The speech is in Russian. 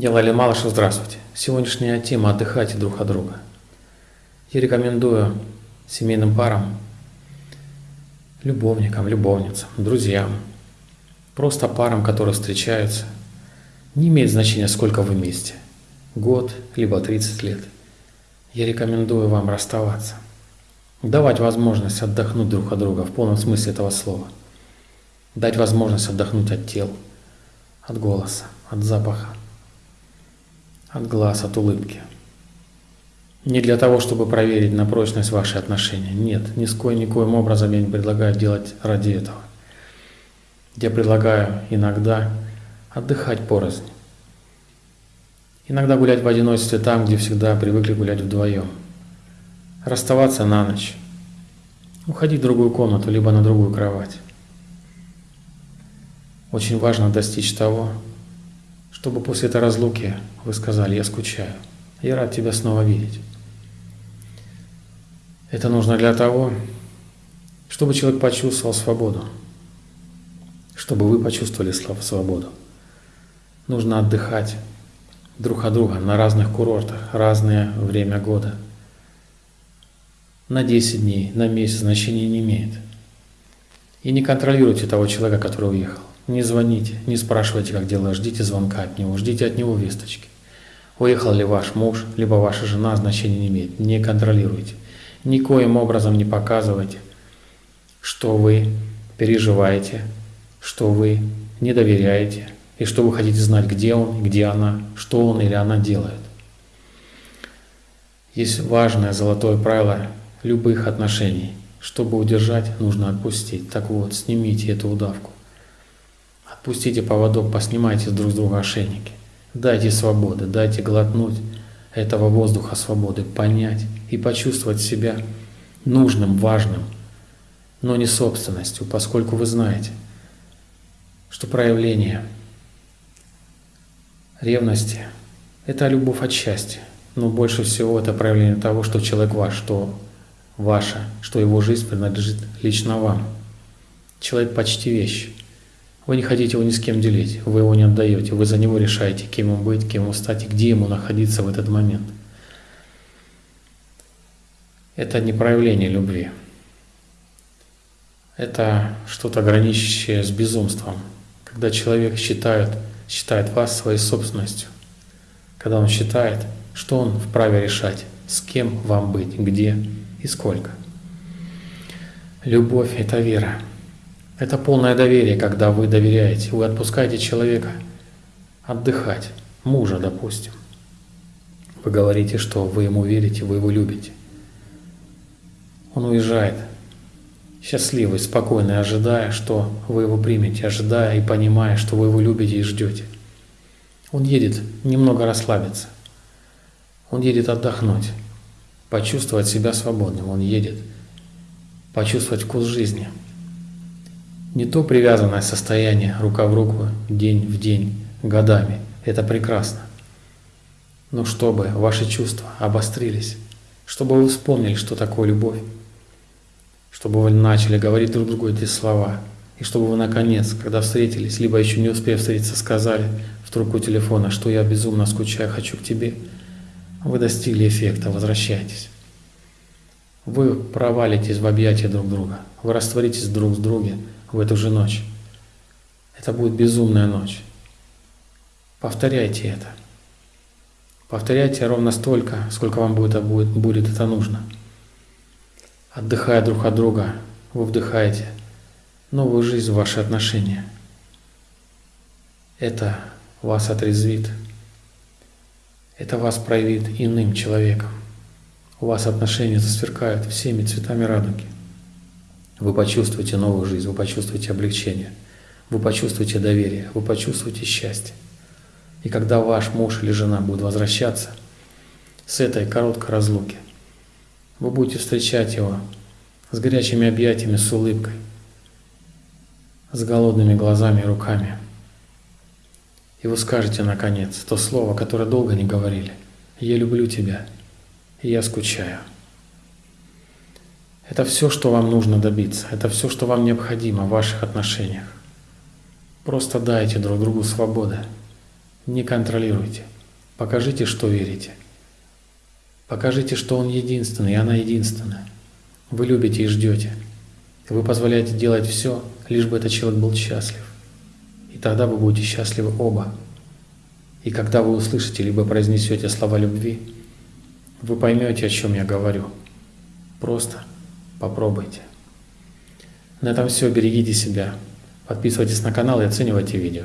Я Лалин Малышев, здравствуйте. Сегодняшняя тема «Отдыхайте друг от друга». Я рекомендую семейным парам, любовникам, любовницам, друзьям, просто парам, которые встречаются. Не имеет значения, сколько вы вместе. Год, либо 30 лет. Я рекомендую вам расставаться. Давать возможность отдохнуть друг от друга в полном смысле этого слова. Дать возможность отдохнуть от тел, от голоса, от запаха от глаз, от улыбки. Не для того, чтобы проверить на прочность ваши отношения. Нет, ни с коим, никоим образом я не предлагаю делать ради этого. Я предлагаю иногда отдыхать порознь. Иногда гулять в одиночестве там, где всегда привыкли гулять вдвоем. Расставаться на ночь. Уходить в другую комнату, либо на другую кровать. Очень важно достичь того, чтобы после этой разлуки вы сказали, я скучаю, я рад тебя снова видеть. Это нужно для того, чтобы человек почувствовал свободу, чтобы вы почувствовали свободу. Нужно отдыхать друг от друга на разных курортах, разное время года. На 10 дней, на месяц значения не имеет. И не контролируйте того человека, который уехал. Не звоните, не спрашивайте, как дела, ждите звонка от него, ждите от него весточки. Уехал ли ваш муж, либо ваша жена, значения не имеет. Не контролируйте. Никоим образом не показывайте, что вы переживаете, что вы не доверяете, и что вы хотите знать, где он, где она, что он или она делает. Есть важное золотое правило любых отношений. Чтобы удержать, нужно отпустить. Так вот, снимите эту удавку. Отпустите поводок, поснимайте друг с друга ошейники. Дайте свободы, дайте глотнуть этого воздуха свободы, понять и почувствовать себя нужным, важным, но не собственностью, поскольку вы знаете, что проявление ревности – это любовь от счастья, но больше всего это проявление того, что человек ваш, что ваша, что его жизнь принадлежит лично вам. Человек почти вещь. Вы не хотите его ни с кем делить, вы его не отдаете, вы за него решаете, кем ему быть, кем ему стать и где ему находиться в этот момент. Это не проявление любви. Это что-то граничащее с безумством, когда человек считает, считает вас своей собственностью, когда он считает, что он вправе решать, с кем вам быть, где и сколько. Любовь – это вера. Это полное доверие, когда вы доверяете, вы отпускаете человека отдыхать, мужа, допустим. Вы говорите, что вы ему верите, вы его любите. Он уезжает, счастливый, спокойный, ожидая, что вы его примете, ожидая и понимая, что вы его любите и ждете. Он едет немного расслабиться. Он едет отдохнуть, почувствовать себя свободным. Он едет почувствовать вкус жизни – не то привязанное состояние рука в руку, день в день, годами. Это прекрасно. Но чтобы ваши чувства обострились, чтобы вы вспомнили, что такое любовь, чтобы вы начали говорить друг другу эти слова, и чтобы вы наконец, когда встретились, либо еще не успев встретиться, сказали в трубку телефона, что я безумно скучаю, хочу к тебе, вы достигли эффекта, возвращайтесь. Вы провалитесь в объятия друг друга, вы растворитесь друг с другом, в эту же ночь. Это будет безумная ночь. Повторяйте это. Повторяйте ровно столько, сколько вам будет, будет, будет это нужно. Отдыхая друг от друга, вы вдыхаете новую жизнь в ваши отношения. Это вас отрезвит. Это вас проявит иным человеком. У вас отношения засверкают всеми цветами радуги. Вы почувствуете новую жизнь, вы почувствуете облегчение, вы почувствуете доверие, вы почувствуете счастье. И когда ваш муж или жена будет возвращаться с этой короткой разлуки, вы будете встречать его с горячими объятиями, с улыбкой, с голодными глазами и руками. И вы скажете, наконец, то слово, которое долго не говорили. «Я люблю тебя, и я скучаю». Это все, что вам нужно добиться. Это все, что вам необходимо в ваших отношениях. Просто дайте друг другу свободы. Не контролируйте. Покажите, что верите. Покажите, что он единственный, и она единственная. Вы любите и ждете. Вы позволяете делать все, лишь бы этот человек был счастлив. И тогда вы будете счастливы оба. И когда вы услышите, либо произнесете слова любви, вы поймете, о чем я говорю. Просто попробуйте. На этом все. Берегите себя. Подписывайтесь на канал и оценивайте видео.